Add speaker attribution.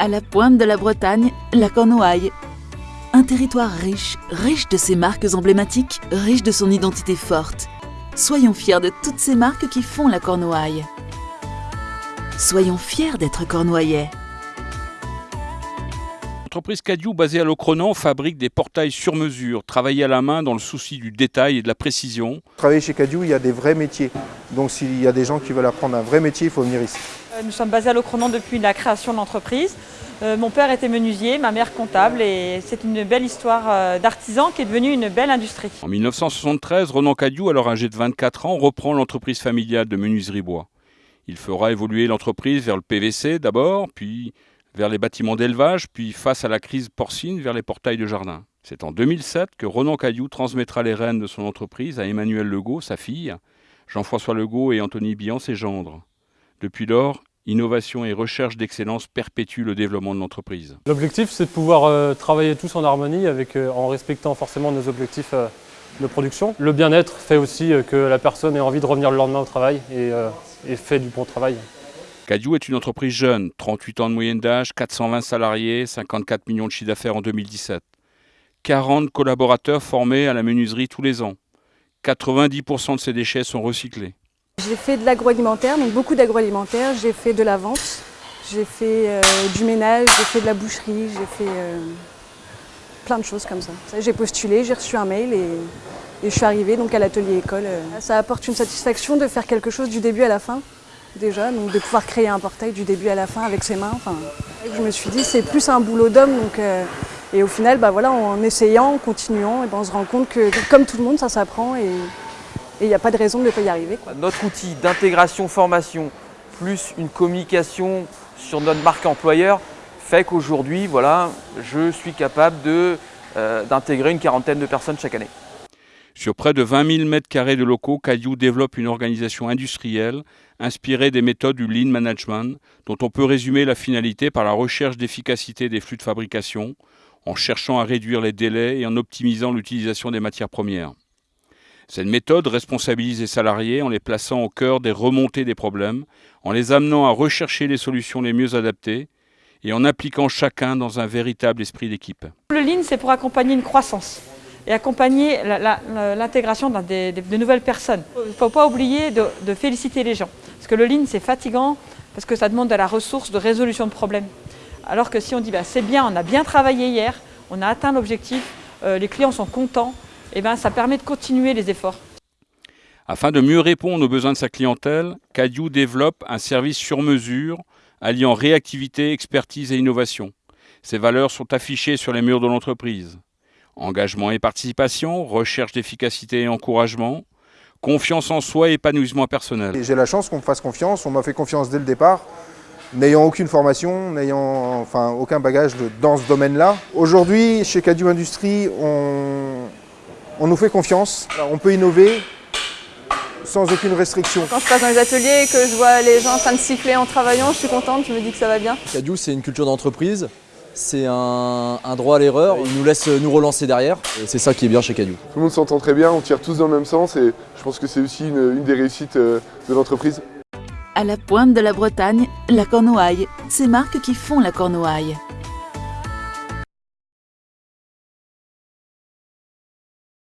Speaker 1: À la pointe de la Bretagne, la Cornouaille. Un territoire riche, riche de ses marques emblématiques, riche de son identité forte. Soyons fiers de toutes ces marques qui font la Cornouaille. Soyons fiers d'être cornouaillais.
Speaker 2: L'entreprise Cadieu, basée à Locronan, fabrique des portails sur mesure, travaillés à la main dans le souci du détail et de la précision.
Speaker 3: Travailler chez Cadieu, il y a des vrais métiers. Donc s'il y a des gens qui veulent apprendre un vrai métier, il faut venir ici.
Speaker 4: Euh, nous sommes basés à Locronan depuis la création de l'entreprise. Euh, mon père était menuisier, ma mère comptable et c'est une belle histoire euh, d'artisan qui est devenue une belle industrie.
Speaker 2: En 1973, Renan Cadieu, alors âgé de 24 ans, reprend l'entreprise familiale de menuiserie bois. Il fera évoluer l'entreprise vers le PVC d'abord, puis vers les bâtiments d'élevage, puis face à la crise porcine, vers les portails de jardin. C'est en 2007 que Renan Caillou transmettra les rênes de son entreprise à Emmanuel Legault, sa fille, Jean-François Legault et Anthony Bian, ses gendres. Depuis lors, innovation et recherche d'excellence perpétuent le développement de l'entreprise.
Speaker 5: L'objectif, c'est de pouvoir euh, travailler tous en harmonie avec, euh, en respectant forcément nos objectifs euh, de production. Le bien-être fait aussi que la personne ait envie de revenir le lendemain au travail et, et fait du bon travail.
Speaker 2: Cadieu est une entreprise jeune, 38 ans de moyenne d'âge, 420 salariés, 54 millions de chiffre d'affaires en 2017. 40 collaborateurs formés à la menuiserie tous les ans. 90% de ces déchets sont recyclés.
Speaker 6: J'ai fait de l'agroalimentaire, donc beaucoup d'agroalimentaire. J'ai fait de la vente, j'ai fait euh, du ménage, j'ai fait de la boucherie, j'ai fait euh, plein de choses comme ça. J'ai postulé, j'ai reçu un mail et, je suis arrivée donc à l'atelier école. Ça apporte une satisfaction de faire quelque chose du début à la fin déjà, donc de pouvoir créer un portail du début à la fin avec ses mains. Je me suis dit c'est plus un boulot d'homme, euh, et au final, bah voilà, en essayant, en continuant, et ben on se rend compte que comme tout le monde, ça s'apprend il n'y a pas de raison de ne pas y arriver.
Speaker 7: Notre outil d'intégration formation plus une communication sur notre marque employeur fait qu'aujourd'hui, voilà, je suis capable euh, d'intégrer une quarantaine de personnes chaque année.
Speaker 2: Sur près de 20 000 m2 de locaux, Caillou développe une organisation industrielle inspirée des méthodes du Lean Management, dont on peut résumer la finalité par la recherche d'efficacité des flux de fabrication, en cherchant à réduire les délais et en optimisant l'utilisation des matières premières. Cette méthode responsabilise les salariés en les plaçant au cœur des remontées des problèmes, en les amenant à rechercher les solutions les mieux adaptées et en appliquant chacun dans un véritable esprit d'équipe.
Speaker 4: Le Lean, c'est pour accompagner une croissance et accompagner l'intégration de, nouvelles personnes. Il ne faut pas oublier de, féliciter les gens, parce que le Lean c'est fatigant, parce que ça demande de la ressource de résolution de problèmes. Alors que si on dit bah, c'est bien, on a bien travaillé hier, on a atteint l'objectif, euh, les clients sont contents, eh ben, ça permet de continuer les efforts.
Speaker 2: Afin de mieux répondre aux besoins de sa clientèle, Cadieu développe un service sur mesure alliant réactivité, expertise et innovation. Ces valeurs sont affichées sur les murs de l'entreprise. Engagement et participation, recherche d'efficacité et encouragement, confiance en soi et épanouissement personnel.
Speaker 3: J'ai la chance qu'on me fasse confiance, on m'a fait confiance dès le départ, n'ayant aucune formation, n'ayant enfin, aucun bagage dans ce domaine-là. Aujourd'hui, chez Cadieu Industrie, on, on nous fait confiance, on peut innover, sans aucune restriction.
Speaker 6: Quand je passe dans les ateliers et que je vois les gens en train de siffler en travaillant, je suis contente, je me dis que ça va bien.
Speaker 8: Cadieu, c'est une culture d'entreprise c'est un, droit à l'erreur. Il nous laisse nous relancer derrière. C'est ça qui est bien chez Cadieu.
Speaker 9: Tout le monde s'entend très bien, on tire tous dans le même sens et je pense que c'est aussi une, une des réussites euh, de l'entreprise.
Speaker 1: À la pointe de la Bretagne, la Cornouaille. Ces marques qui font la Cornouaille.